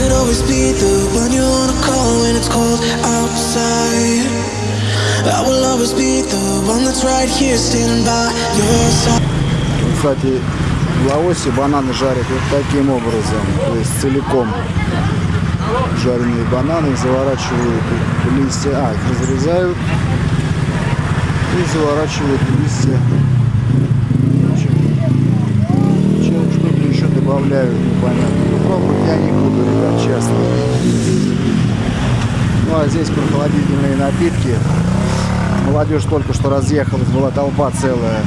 could always be the one you wanna call when it's cold outside. I will always be the one that's right here standing by your side. Кстати, в Лаосе бананы жарят вот таким образом, то есть целиком жареные бананы заворачивают листья, а, их разрезают и заворачивают листья. Чем что-то еще добавляют, непонятно. Я не буду, ребят, честно. Ну, а здесь прохладительные напитки. Молодежь только что разъехалась, была толпа целая.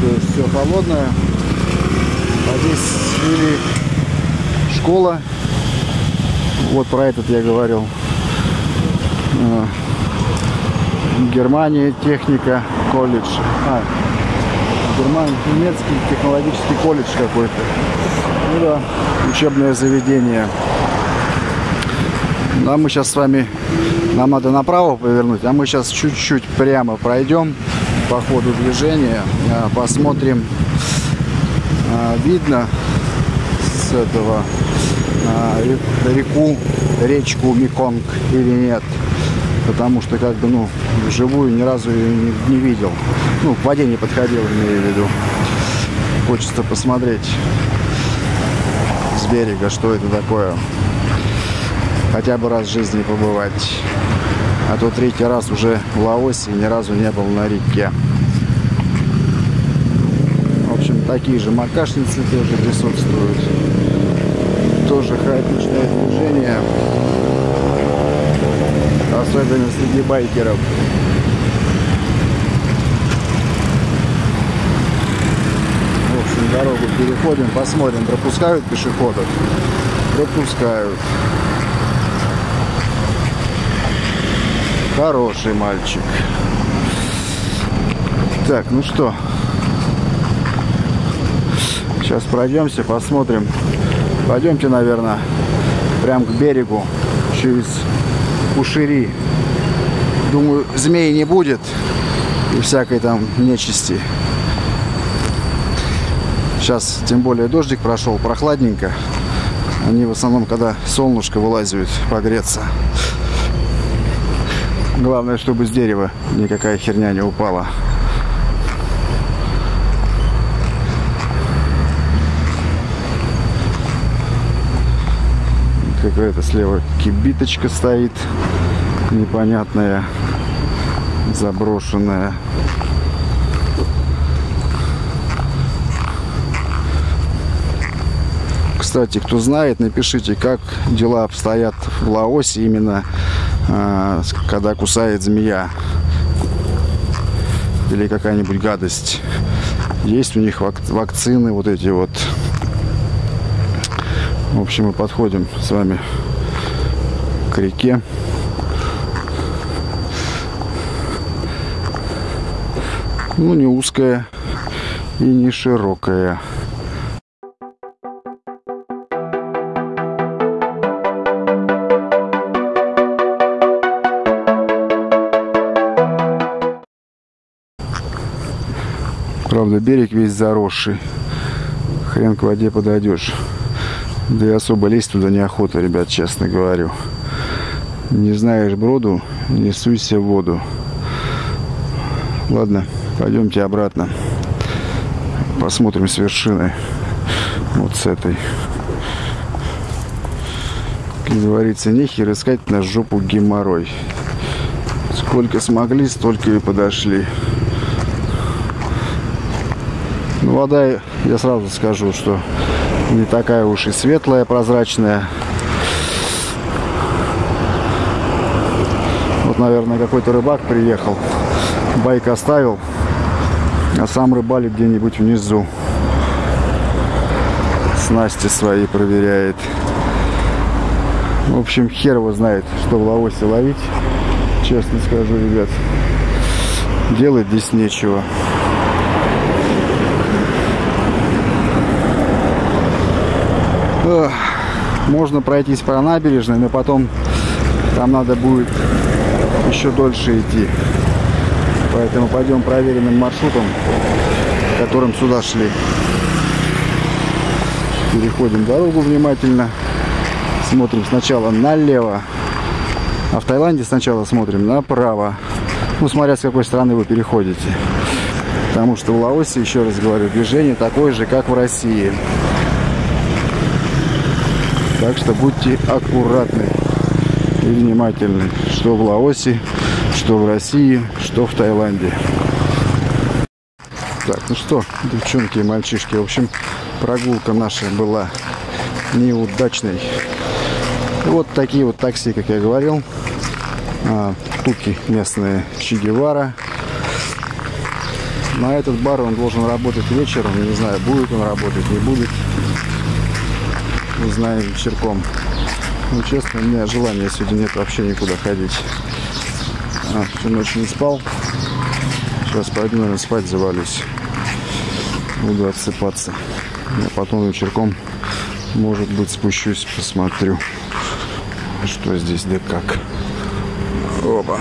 То есть все холодное. А здесь или школа. Вот про этот я говорил. А, Германия, техника, колледж. А, Германия, немецкий технологический колледж какой-то. Ну да, учебное заведение. Ну, а мы сейчас с вами, нам надо направо повернуть, а мы сейчас чуть-чуть прямо пройдем по ходу движения, а, посмотрим, а, видно с этого а, ре- реку, речку Меконг или нет. Потому что как бы, ну, вживую ни разу ее не, не видел. Ну, к воде не подходил, имею в виду. Хочется посмотреть с берега, что это такое. Хотя бы раз в жизни побывать. А то третий раз уже в Лаосе ни разу не был на реке. В общем, такие же макашницы тоже присутствуют. Тоже хаотичное движение. Особенно среди байкеров. В общем, дорогу переходим, посмотрим, пропускают пешеходов. Пропускают. Хороший мальчик. Так, ну что. Сейчас пройдемся, посмотрим. Пойдемте, наверное, прям к берегу через Кушири. Думаю, змей не будет и всякой там нечисти. Сейчас, тем более, дождик прошел, прохладненько. Они в основном, когда солнышко вылазят, погреться. Главное, чтобы с дерева никакая херня не упала. Какая-то слева кибиточка стоит. Непонятная. Заброшенная. Кстати, кто знает, напишите, как дела обстоят в Лаосе именно а, когда кусает змея или какая-нибудь гадость. Есть у них вак- вакцины вот эти вот. В общем, мы подходим с вами к реке. Ну, не узкая и не широкая. Правда, берег весь заросший. Хрен к воде подойдешь. Да и особо лезть туда неохота, ребят, честно говорю. Не знаешь броду, не суйся в воду. Ладно, пойдемте обратно. Посмотрим с вершины. Вот с этой. Как говорится, нехер искать на жопу геморрой. Сколько смогли, столько и подошли. Ну, вода, я сразу скажу, что не такая уж и светлая, прозрачная. Вот, наверное, какой-то рыбак приехал, байк оставил, а сам рыбалит где-нибудь внизу. Снасти свои проверяет. В общем, хер его знает, что в Лаосе ловить. Честно скажу, ребят. Делать здесь нечего. Можно пройтись по набережной, но потом там надо будет еще дольше идти. Поэтому пойдем проверенным маршрутом, которым сюда шли. Переходим дорогу внимательно, Смотрим сначала налево, а в Таиланде сначала смотрим направо. Ну, смотря с какой стороны вы переходите. Потому что в Лаосе, еще раз говорю, движение такое же, как в России. Так что будьте аккуратны и внимательны, что в Лаосе, что в России, что в Таиланде. Так, ну что, девчонки и мальчишки, в общем, прогулка наша была неудачной. Вот такие вот такси, как я говорил. А, местные Че Гевара. На этот бар он должен работать вечером. Не знаю, будет он работать, не будет. Узнаем вечерком. Ну, честно, у меня желания сегодня нет вообще никуда ходить. А, всю ночь не спал. Сейчас пойду, наверное, спать завалюсь. Буду отсыпаться. А потом вечерком, может быть, спущусь, посмотрю, что здесь да как. Оба.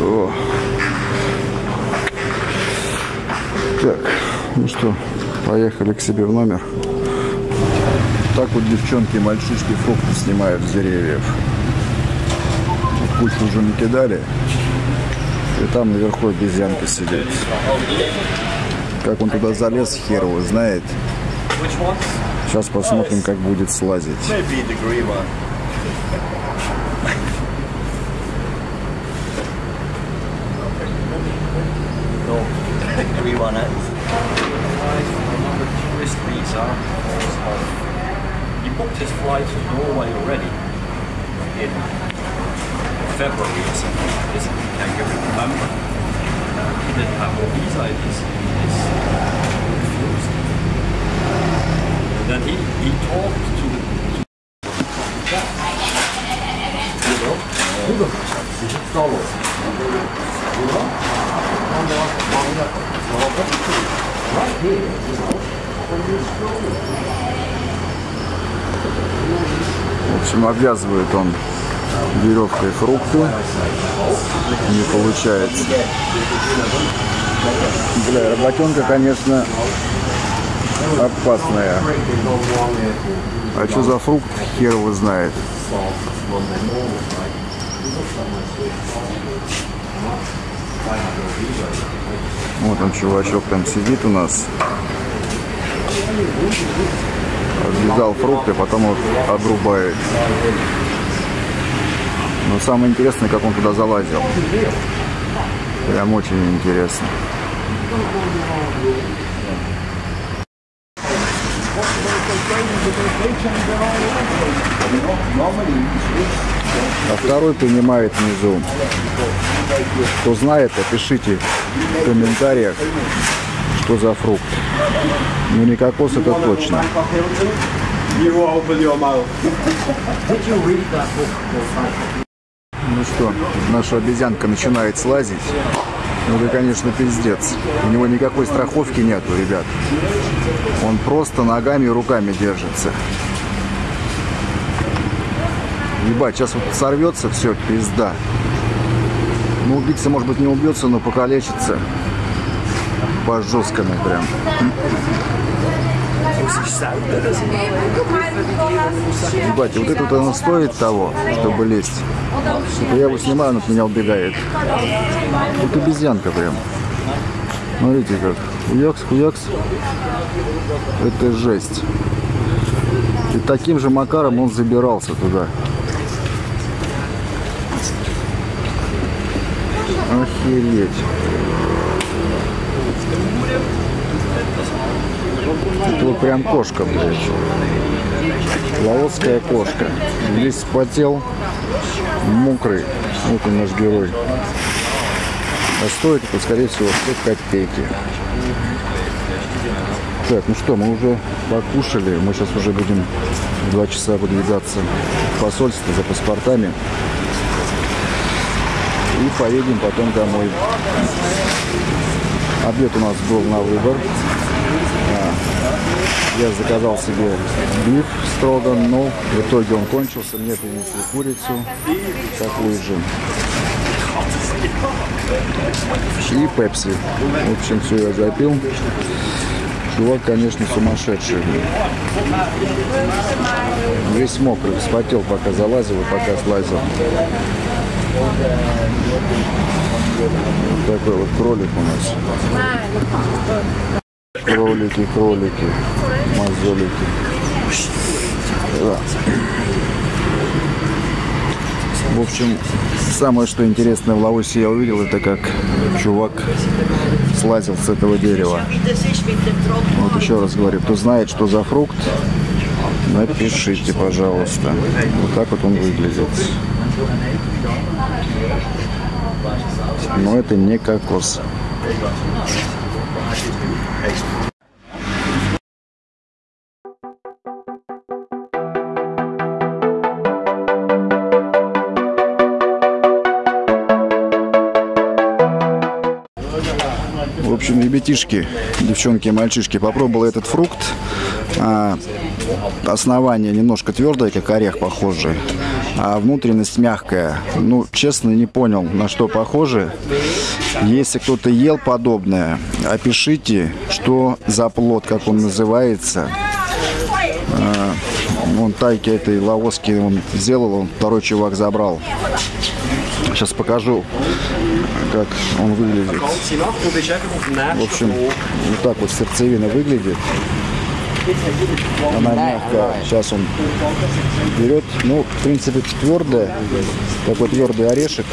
О. Так, ну что, поехали к себе в номер. Так вот девчонки и мальчишки фрукты снимают с деревьев. Кучу уже накидали. И там наверху обезьянка сидит. Как он туда залез, хер его знает. Сейчас посмотрим, как будет слазить. Grey one. grey one is. On booked his flight to Norway already in February or something. This I can remember. Uh, he didn't have a visa in his, his And Then he, he talked to the Burada mı? Sağ olun. Burada. Ondan devam. Bağlı. Right here is В общем, обвязывает он веревкой фрукты. Не получается. Бля, работенка, конечно, опасная. А что за фрукт, хер его знает. Вот он, чувачок, там сидит у нас. Обвязал фрукты, потом вот обрубает. Но самое интересное, как он туда залазил. Прям очень интересно. А второй принимает внизу. Кто знает, опишите в комментариях, что за фрукт. Ну не кокос, это точно. Ну что, наша обезьянка начинает слазить. Ну это, конечно, пиздец. У него никакой страховки нету, ребят. Он просто ногами и руками держится. Ебать, сейчас вот сорвется, все, пизда. Ну, убийца, может быть, не убьется, но покалечится. По жесткому прям. Ебать, вот это вот оно стоит того, чтобы лезть. Типа я его снимаю, он от меня убегает. Тут обезьянка прям. Смотрите как. Хуякс, хуякс. Это жесть. И таким же макаром он забирался туда. Охереть. Это вот прям кошка, блядь. Лаосская кошка. Весь спотел, мокрый. Вот он наш герой. А стоит это, скорее всего, 100 копейки. Так, ну что, мы уже покушали. Мы сейчас уже будем два часа выдвигаться в посольство за паспортами. И поедем потом домой. Обед у нас был на выбор. Я заказал себе биф строган, но в итоге он кончился. Мне принесли курицу, такую же. И пепси. В общем, все я запил. Чувак, конечно, сумасшедший. Весь мокрый, вспотел, пока залазил и пока слазил. Вот такой вот кролик у нас. Кролики, кролики, мозолики. Да. В общем, самое что интересное в Лаосе я увидел, это как чувак слазил с этого дерева. Вот еще раз говорю, кто знает, что за фрукт, напишите, пожалуйста. Вот так вот он выглядит. Но это не кокос. Общем, ребятишки, девчонки и мальчишки, попробовал этот фрукт. А, основание немножко твердое, как орех похожий, а внутренность мягкая. Ну, честно, не понял, на что похоже. Если кто-то ел подобное, опишите, что за плод, как он называется. А, вон тайки этой лавоски он сделал, он второй чувак забрал. Сейчас покажу, как он выглядит. В общем, вот так вот сердцевина выглядит. Она мягкая. Сейчас он берет. Ну, в принципе, твердая. Такой твердый орешек.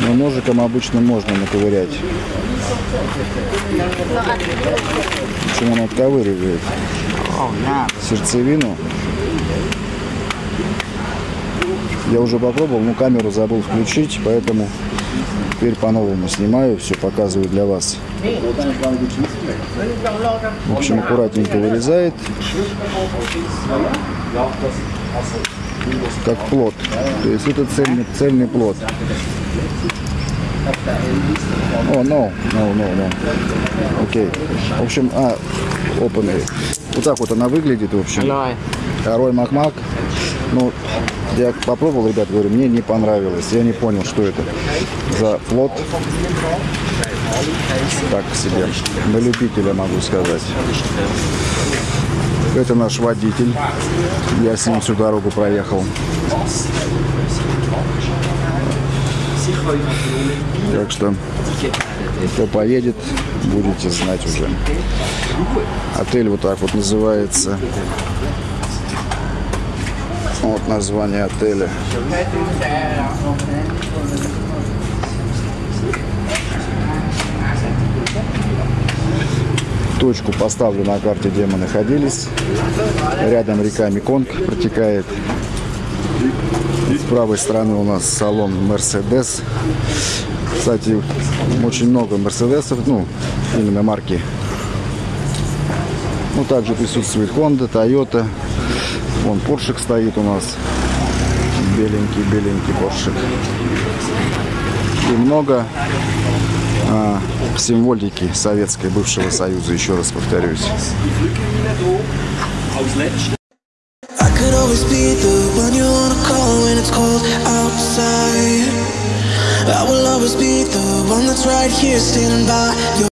Но ножиком обычно можно наковырять. Общем, он отковыривает сердцевину. Я уже попробовал, но камеру забыл включить, поэтому теперь по-новому снимаю, все показываю для вас. В общем, аккуратненько вырезает. Как плод. То есть это цельный, цельный плод. О, oh, no, no, no, no. Окей. В общем, а, open it. Вот так вот она выглядит, в общем. Рой Макмак. Ну, я попробовал, ребят, говорю, мне не понравилось. Я не понял, что это за плод. Так себе. На любителя могу сказать. Это наш водитель. Я с ним всю дорогу проехал. Так что, кто поедет, будете знать уже. Отель вот так вот называется. Вот название отеля. Точку поставлю на карте, где мы находились. Рядом река Меконг протекает. С правой стороны у нас салон Mercedes. Кстати, очень много Мерседесов, ну, именно марки. Ну, также присутствует Honda, Toyota. Вон Поршик стоит у нас. Беленький-беленький Поршик. И много а, символики советской бывшего союза, еще раз повторюсь.